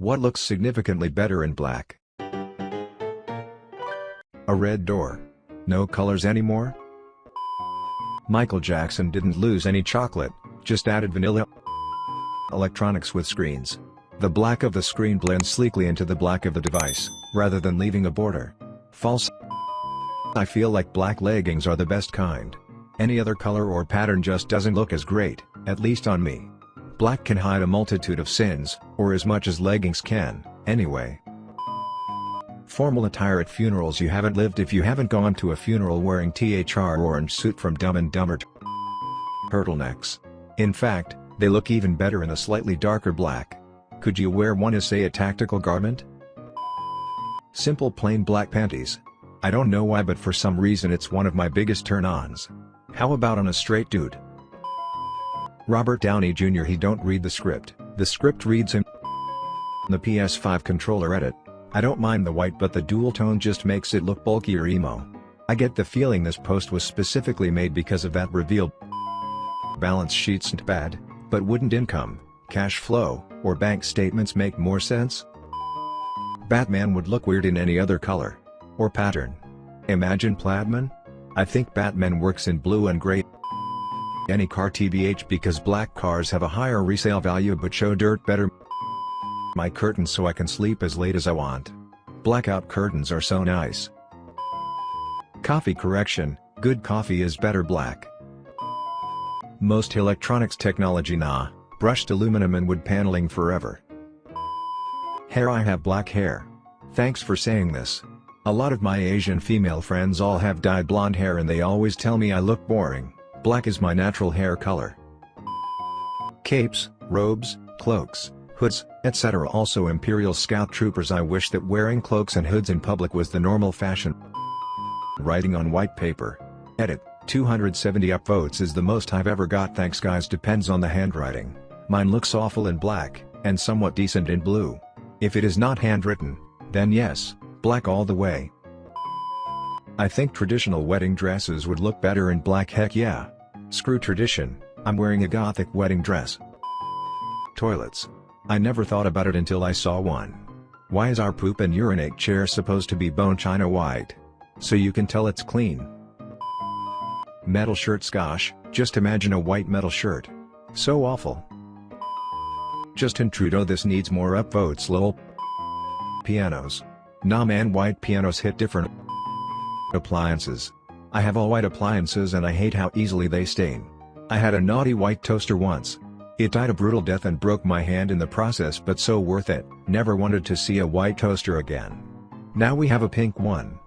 What looks significantly better in black? A red door. No colors anymore? Michael Jackson didn't lose any chocolate, just added vanilla electronics with screens. The black of the screen blends sleekly into the black of the device, rather than leaving a border. False. I feel like black leggings are the best kind. Any other color or pattern just doesn't look as great, at least on me. Black can hide a multitude of sins, or as much as leggings can, anyway. Formal attire at funerals You haven't lived if you haven't gone to a funeral wearing THR orange suit from Dumb and Dumber turtlenecks. In fact, they look even better in a slightly darker black. Could you wear one as say a tactical garment? Simple plain black panties. I don't know why but for some reason it's one of my biggest turn-ons. How about on a straight dude? Robert Downey Jr. He don't read the script, the script reads him. The PS5 controller edit. I don't mind the white but the dual tone just makes it look bulkier emo. I get the feeling this post was specifically made because of that reveal. Balance sheets ain't bad, but wouldn't income, cash flow, or bank statements make more sense? Batman would look weird in any other color. Or pattern. Imagine Plaidman? I think Batman works in blue and gray. Any car TBH because black cars have a higher resale value but show dirt better my curtains so I can sleep as late as I want. Blackout curtains are so nice. Coffee correction, good coffee is better black. Most electronics technology nah, brushed aluminum and wood paneling forever. Hair I have black hair. Thanks for saying this. A lot of my Asian female friends all have dyed blonde hair and they always tell me I look boring, black is my natural hair color. Capes, robes, cloaks, hoods, etc. Also Imperial Scout troopers I wish that wearing cloaks and hoods in public was the normal fashion. Writing on white paper. Edit, 270 upvotes is the most I've ever got thanks guys depends on the handwriting, mine looks awful in black, and somewhat decent in blue. If it is not handwritten, then yes, black all the way. I think traditional wedding dresses would look better in black heck yeah. Screw tradition, I'm wearing a gothic wedding dress. Toilets. I never thought about it until I saw one. Why is our poop and urinate chair supposed to be bone china white? So you can tell it's clean. Metal shirts gosh, just imagine a white metal shirt. So awful. Justin Trudeau this needs more upvotes lol. Pianos. Nah man white pianos hit different appliances. I have all white appliances and I hate how easily they stain. I had a naughty white toaster once, it died a brutal death and broke my hand in the process but so worth it, never wanted to see a white toaster again. Now we have a pink one.